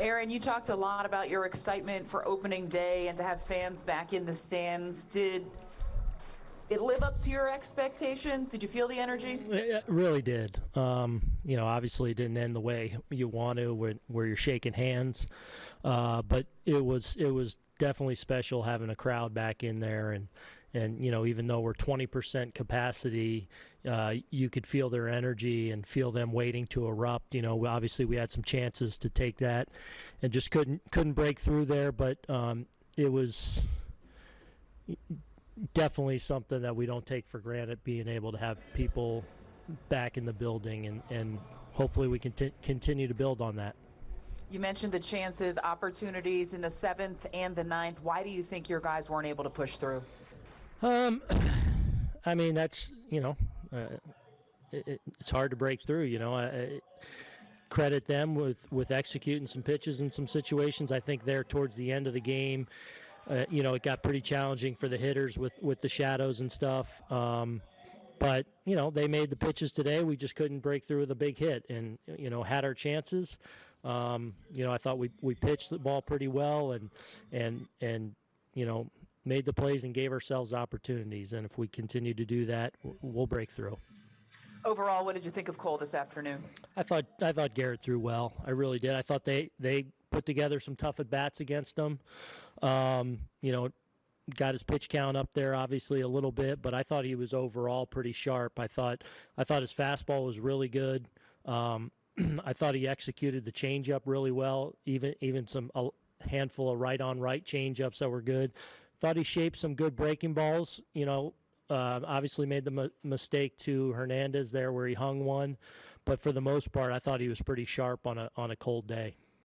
Aaron, you talked a lot about your excitement for opening day and to have fans back in the stands. Did it live up to your expectations? Did you feel the energy? It really did. Um, you know, obviously it didn't end the way you want to, where, where you're shaking hands, uh, but it was it was definitely special having a crowd back in there, and and you know even though we're 20% capacity, uh, you could feel their energy and feel them waiting to erupt. You know, obviously we had some chances to take that, and just couldn't couldn't break through there, but um, it was definitely something that we don't take for granted being able to have people back in the building and, and hopefully we can continue to build on that. You mentioned the chances, opportunities in the seventh and the ninth. Why do you think your guys weren't able to push through? Um, I mean, that's, you know, uh, it, it, it's hard to break through, you know. I, I credit them with, with executing some pitches in some situations. I think there towards the end of the game, uh, you know, it got pretty challenging for the hitters with, with the shadows and stuff. Um, but, you know, they made the pitches today. We just couldn't break through with a big hit and, you know, had our chances. Um, you know, I thought we, we pitched the ball pretty well and, and, and, you know, made the plays and gave ourselves opportunities. And if we continue to do that, we'll break through. Overall, what did you think of Cole this afternoon? I thought I thought Gerrit threw well. I really did. I thought they they put together some tough at bats against him. Um, you know, got his pitch count up there obviously a little bit, but I thought he was overall pretty sharp. I thought I thought his fastball was really good. Um, I thought he executed the changeup really well, even even some a handful of right on right changeups that were good. Thought he shaped some good breaking balls. You know, uh, obviously made the mistake to Hernandez there where he hung one, but for the most part, I thought he was pretty sharp on a on a cold day.